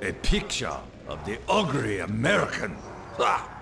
A picture of the ugly American. Ha!